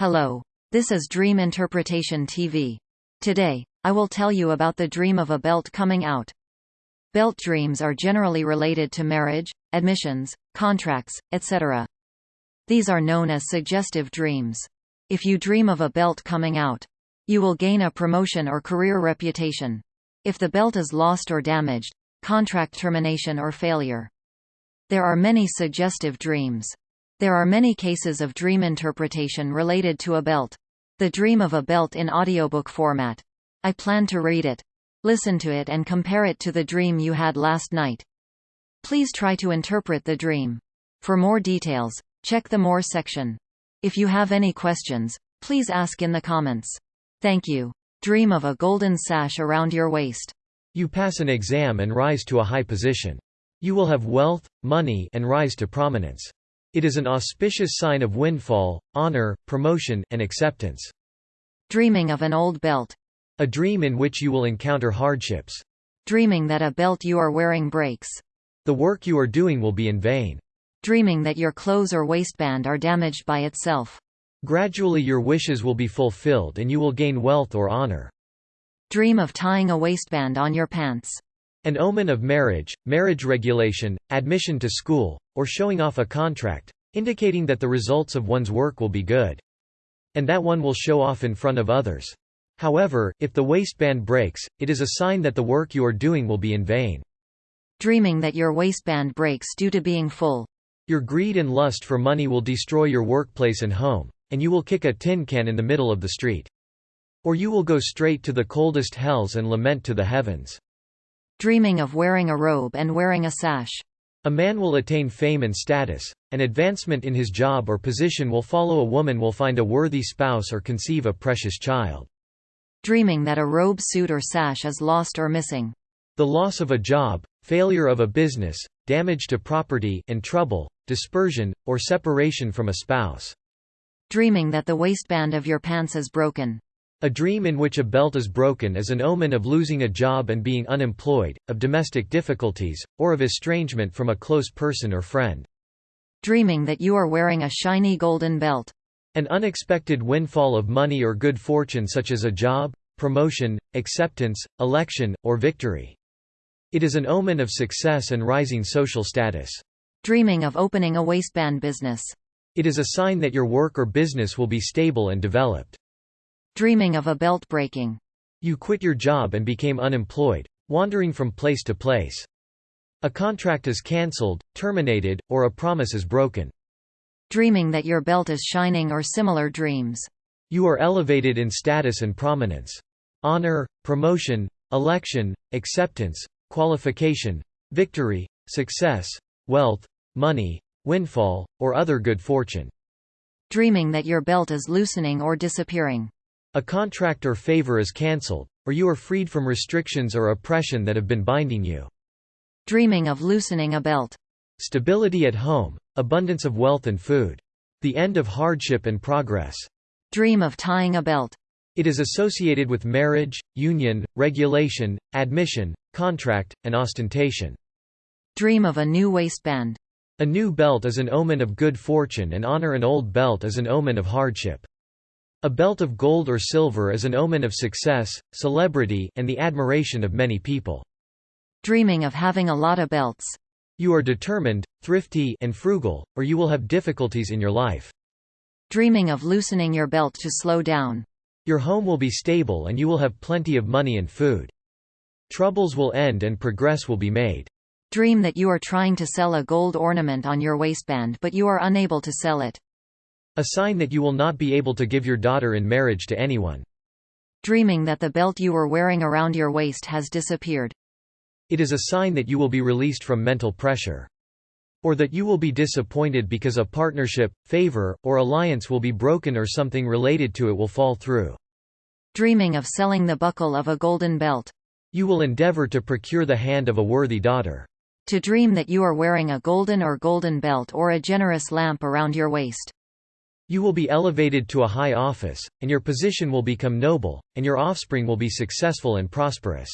Hello. This is Dream Interpretation TV. Today, I will tell you about the dream of a belt coming out. Belt dreams are generally related to marriage, admissions, contracts, etc. These are known as suggestive dreams. If you dream of a belt coming out, you will gain a promotion or career reputation. If the belt is lost or damaged, contract termination or failure. There are many suggestive dreams. There are many cases of dream interpretation related to a belt. The Dream of a Belt in audiobook format. I plan to read it. Listen to it and compare it to the dream you had last night. Please try to interpret the dream. For more details, check the More section. If you have any questions, please ask in the comments. Thank you. Dream of a golden sash around your waist. You pass an exam and rise to a high position. You will have wealth, money and rise to prominence. It is an auspicious sign of windfall, honor, promotion, and acceptance. Dreaming of an old belt. A dream in which you will encounter hardships. Dreaming that a belt you are wearing breaks. The work you are doing will be in vain. Dreaming that your clothes or waistband are damaged by itself. Gradually your wishes will be fulfilled and you will gain wealth or honor. Dream of tying a waistband on your pants. An omen of marriage, marriage regulation, admission to school, or showing off a contract, indicating that the results of one's work will be good. And that one will show off in front of others. However, if the waistband breaks, it is a sign that the work you are doing will be in vain. Dreaming that your waistband breaks due to being full. Your greed and lust for money will destroy your workplace and home, and you will kick a tin can in the middle of the street. Or you will go straight to the coldest hells and lament to the heavens dreaming of wearing a robe and wearing a sash. A man will attain fame and status. An advancement in his job or position will follow a woman will find a worthy spouse or conceive a precious child. Dreaming that a robe suit or sash is lost or missing. The loss of a job, failure of a business, damage to property and trouble, dispersion, or separation from a spouse. Dreaming that the waistband of your pants is broken. A dream in which a belt is broken is an omen of losing a job and being unemployed, of domestic difficulties, or of estrangement from a close person or friend. Dreaming that you are wearing a shiny golden belt. An unexpected windfall of money or good fortune such as a job, promotion, acceptance, election, or victory. It is an omen of success and rising social status. Dreaming of opening a waistband business. It is a sign that your work or business will be stable and developed. Dreaming of a belt breaking. You quit your job and became unemployed, wandering from place to place. A contract is cancelled, terminated, or a promise is broken. Dreaming that your belt is shining or similar dreams. You are elevated in status and prominence. Honor, promotion, election, acceptance, qualification, victory, success, wealth, money, windfall, or other good fortune. Dreaming that your belt is loosening or disappearing. A contract or favor is cancelled, or you are freed from restrictions or oppression that have been binding you. Dreaming of loosening a belt. Stability at home, abundance of wealth and food. The end of hardship and progress. Dream of tying a belt. It is associated with marriage, union, regulation, admission, contract, and ostentation. Dream of a new waistband. A new belt is an omen of good fortune and honor an old belt is an omen of hardship. A belt of gold or silver is an omen of success, celebrity, and the admiration of many people. Dreaming of having a lot of belts. You are determined, thrifty, and frugal, or you will have difficulties in your life. Dreaming of loosening your belt to slow down. Your home will be stable and you will have plenty of money and food. Troubles will end and progress will be made. Dream that you are trying to sell a gold ornament on your waistband but you are unable to sell it. A sign that you will not be able to give your daughter in marriage to anyone. Dreaming that the belt you were wearing around your waist has disappeared. It is a sign that you will be released from mental pressure. Or that you will be disappointed because a partnership, favor, or alliance will be broken or something related to it will fall through. Dreaming of selling the buckle of a golden belt. You will endeavor to procure the hand of a worthy daughter. To dream that you are wearing a golden or golden belt or a generous lamp around your waist. You will be elevated to a high office, and your position will become noble, and your offspring will be successful and prosperous.